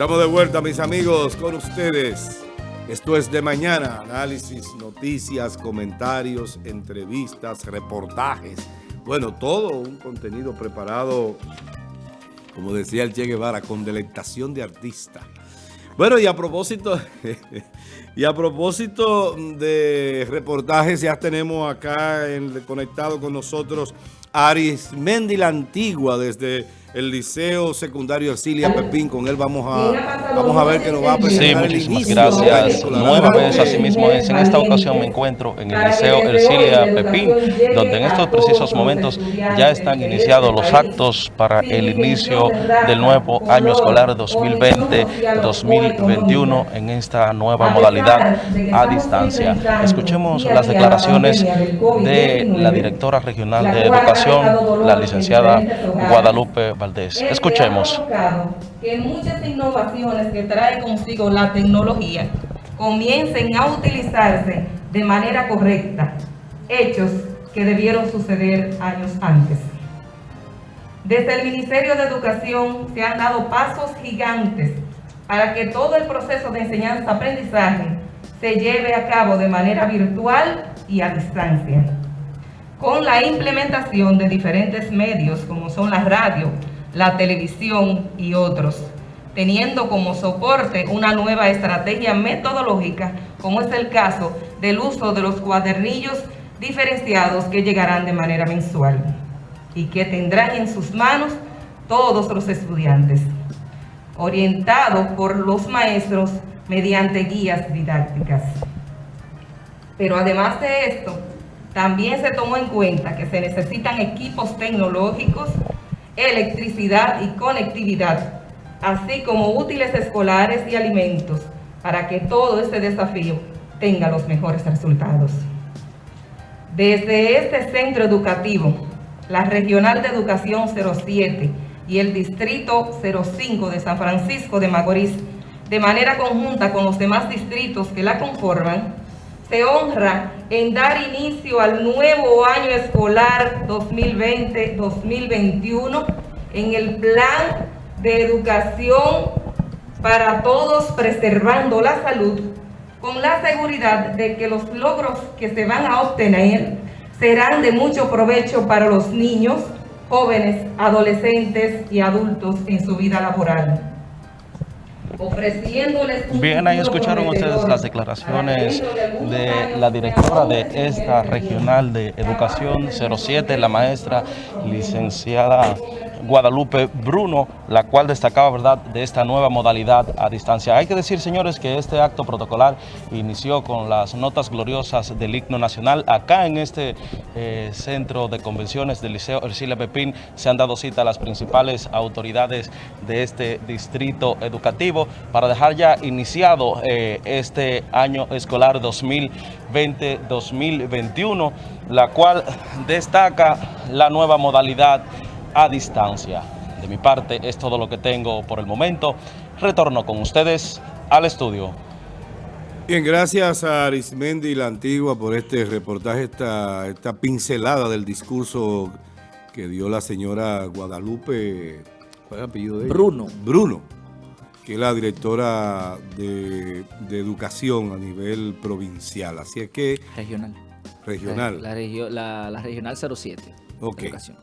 Estamos de vuelta, mis amigos, con ustedes. Esto es de mañana, análisis, noticias, comentarios, entrevistas, reportajes. Bueno, todo un contenido preparado, como decía el Che Guevara, con delectación de artista. Bueno, y a propósito, y a propósito de reportajes, ya tenemos acá en, conectado con nosotros Aris Mendi la Antigua desde el Liceo Secundario Ercilia Pepín. Con él vamos a, vamos a ver que nos va a presentar sí, muchísimas gracias. Nueva vez, así mismo es. En esta ocasión me encuentro en el Liceo Ercilia Pepín, donde en estos precisos momentos ya están iniciados los actos para el inicio del nuevo año escolar 2020-2021 en esta nueva modalidad a distancia. Escuchemos las declaraciones de la directora regional de educación, la licenciada Guadalupe Valdés. Escuchemos. Que muchas innovaciones que trae consigo la tecnología comiencen a utilizarse de manera correcta, hechos que debieron suceder años antes. Desde el Ministerio de Educación se han dado pasos gigantes para que todo el proceso de enseñanza-aprendizaje se lleve a cabo de manera virtual y a distancia. Con la implementación de diferentes medios como son la radio, la televisión y otros, teniendo como soporte una nueva estrategia metodológica, como es el caso del uso de los cuadernillos diferenciados que llegarán de manera mensual y que tendrán en sus manos todos los estudiantes, orientados por los maestros mediante guías didácticas. Pero además de esto, también se tomó en cuenta que se necesitan equipos tecnológicos electricidad y conectividad, así como útiles escolares y alimentos, para que todo este desafío tenga los mejores resultados. Desde este centro educativo, la Regional de Educación 07 y el Distrito 05 de San Francisco de Macorís, de manera conjunta con los demás distritos que la conforman, se honra en dar inicio al nuevo año escolar 2020-2021 en el plan de educación para todos preservando la salud con la seguridad de que los logros que se van a obtener serán de mucho provecho para los niños, jóvenes, adolescentes y adultos en su vida laboral. Bien, ahí escucharon ustedes las declaraciones de la directora de esta regional de educación 07, la maestra licenciada Guadalupe Bruno, la cual destacaba verdad de esta nueva modalidad a distancia. Hay que decir, señores, que este acto protocolar inició con las notas gloriosas del himno nacional. Acá en este eh, centro de convenciones del Liceo Ercilia Pepín se han dado cita a las principales autoridades de este distrito educativo para dejar ya iniciado eh, este año escolar 2020-2021, la cual destaca la nueva modalidad a distancia. De mi parte es todo lo que tengo por el momento. Retorno con ustedes al estudio. Bien, gracias a Arismendi la Antigua por este reportaje, esta, esta pincelada del discurso que dio la señora Guadalupe, ¿cuál es el apellido de ella? Bruno. Bruno, que es la directora de, educación a nivel provincial. Así es que... Regional. Regional. La, la, la regional 07. Ok. Educación.